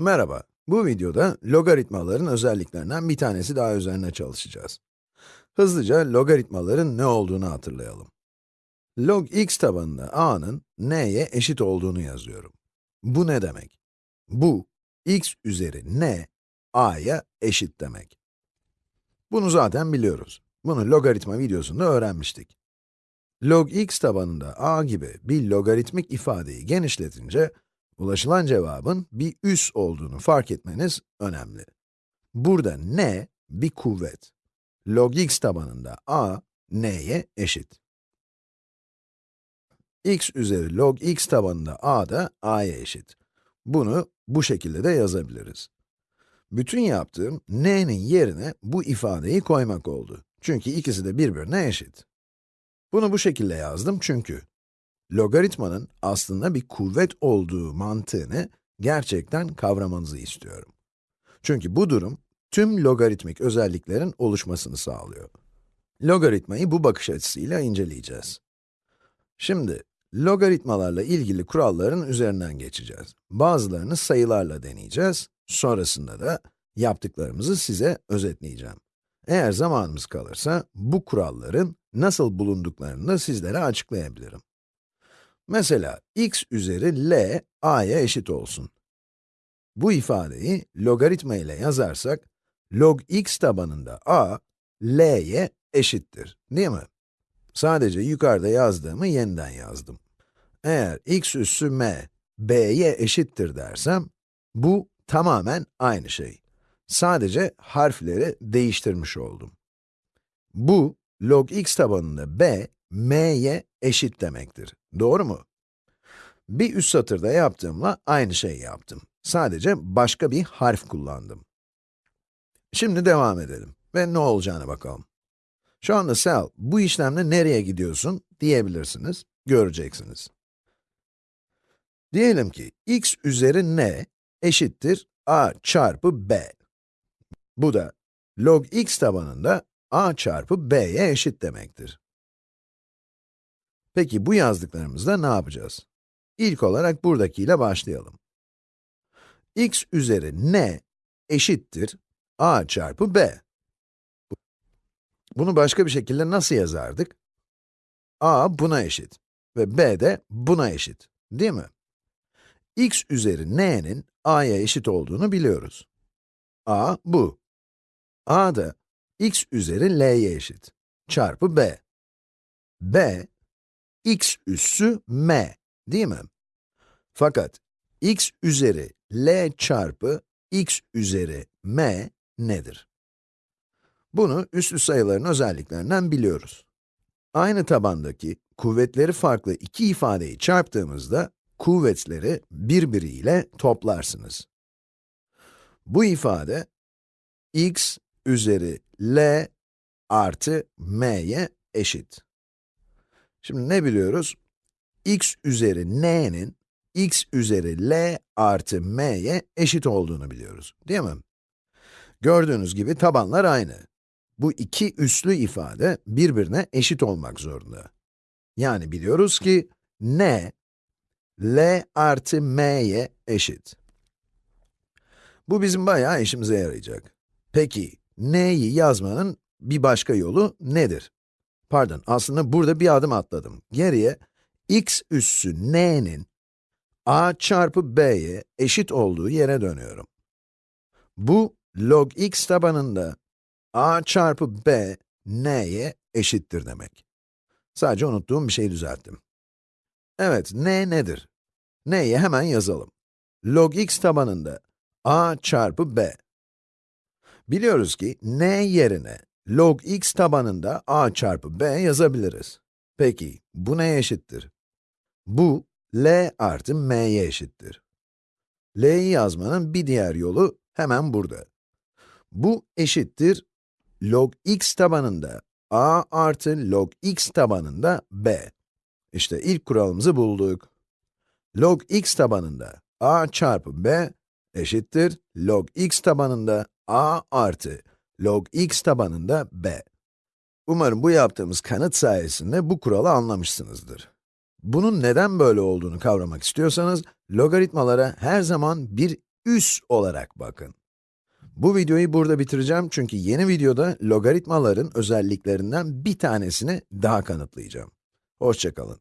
Merhaba, bu videoda logaritmaların özelliklerinden bir tanesi daha üzerine çalışacağız. Hızlıca logaritmaların ne olduğunu hatırlayalım. Log x tabanında a'nın n'ye eşit olduğunu yazıyorum. Bu ne demek? Bu, x üzeri n, a'ya eşit demek. Bunu zaten biliyoruz. Bunu logaritma videosunda öğrenmiştik. Log x tabanında a gibi bir logaritmik ifadeyi genişletince, ulaşılan cevabın bir üs olduğunu fark etmeniz önemli. Burada n bir kuvvet. Log x tabanında a, n'ye eşit. x üzeri log x tabanında a da a'ya eşit. Bunu bu şekilde de yazabiliriz. Bütün yaptığım n'nin yerine bu ifadeyi koymak oldu. Çünkü ikisi de birbirine eşit. Bunu bu şekilde yazdım çünkü logaritmanın aslında bir kuvvet olduğu mantığını gerçekten kavramanızı istiyorum. Çünkü bu durum tüm logaritmik özelliklerin oluşmasını sağlıyor. Logaritmayı bu bakış açısıyla inceleyeceğiz. Şimdi, logaritmalarla ilgili kuralların üzerinden geçeceğiz. Bazılarını sayılarla deneyeceğiz, sonrasında da yaptıklarımızı size özetleyeceğim. Eğer zamanımız kalırsa, bu kuralların nasıl bulunduklarını da sizlere açıklayabilirim. Mesela, x üzeri l, a'ya eşit olsun. Bu ifadeyi logaritma ile yazarsak, log x tabanında a, l'ye eşittir, değil mi? Sadece yukarıda yazdığımı yeniden yazdım. Eğer x üssü m, b'ye eşittir dersem, bu tamamen aynı şey. Sadece harfleri değiştirmiş oldum. Bu, log x tabanında b, m'ye eşit demektir. Doğru mu? Bir üst satırda yaptığımla aynı şeyi yaptım. Sadece başka bir harf kullandım. Şimdi devam edelim ve ne olacağına bakalım. Şu anda Sel, bu işlemle nereye gidiyorsun diyebilirsiniz, göreceksiniz. Diyelim ki x üzeri n eşittir a çarpı b. Bu da log x tabanında a çarpı b'ye eşit demektir. Peki bu yazdıklarımızda ne yapacağız? İlk olarak buradakiyle başlayalım. x üzeri n eşittir a çarpı b. Bunu başka bir şekilde nasıl yazardık? a buna eşit ve b de buna eşit, değil mi? x üzeri n'nin a'ya eşit olduğunu biliyoruz. a bu. a da x üzeri l'ye eşit, çarpı b. b, x üssü m, değil mi? Fakat x üzeri l çarpı x üzeri m nedir? Bunu üslü sayıların özelliklerinden biliyoruz. Aynı tabandaki kuvvetleri farklı iki ifadeyi çarptığımızda kuvvetleri birbiriyle toplarsınız. Bu ifade x üzeri l artı m'ye eşit. Şimdi ne biliyoruz? x üzeri n'nin x üzeri l artı m'ye eşit olduğunu biliyoruz, değil mi? Gördüğünüz gibi tabanlar aynı. Bu iki üslü ifade birbirine eşit olmak zorunda. Yani biliyoruz ki n, l artı m'ye eşit. Bu bizim bayağı işimize yarayacak. Peki, n'yi yazmanın bir başka yolu nedir? Pardon, aslında burada bir adım atladım. Geriye, x üssü n'nin a çarpı b'ye eşit olduğu yere dönüyorum. Bu, log x tabanında a çarpı b, n'ye eşittir demek. Sadece unuttuğum bir şey düzelttim. Evet, n nedir? n'yi hemen yazalım. Log x tabanında a çarpı b. Biliyoruz ki n yerine log x tabanında a çarpı b yazabiliriz. Peki, bu neye eşittir? Bu, l artı m'ye eşittir. l'yi yazmanın bir diğer yolu hemen burada. Bu eşittir log x tabanında a artı log x tabanında b. İşte ilk kuralımızı bulduk. Log x tabanında a çarpı b eşittir log x tabanında a artı log x tabanında b. Umarım bu yaptığımız kanıt sayesinde bu kuralı anlamışsınızdır. Bunun neden böyle olduğunu kavramak istiyorsanız, logaritmalara her zaman bir üs olarak bakın. Bu videoyu burada bitireceğim çünkü yeni videoda logaritmaların özelliklerinden bir tanesini daha kanıtlayacağım. Hoşçakalın.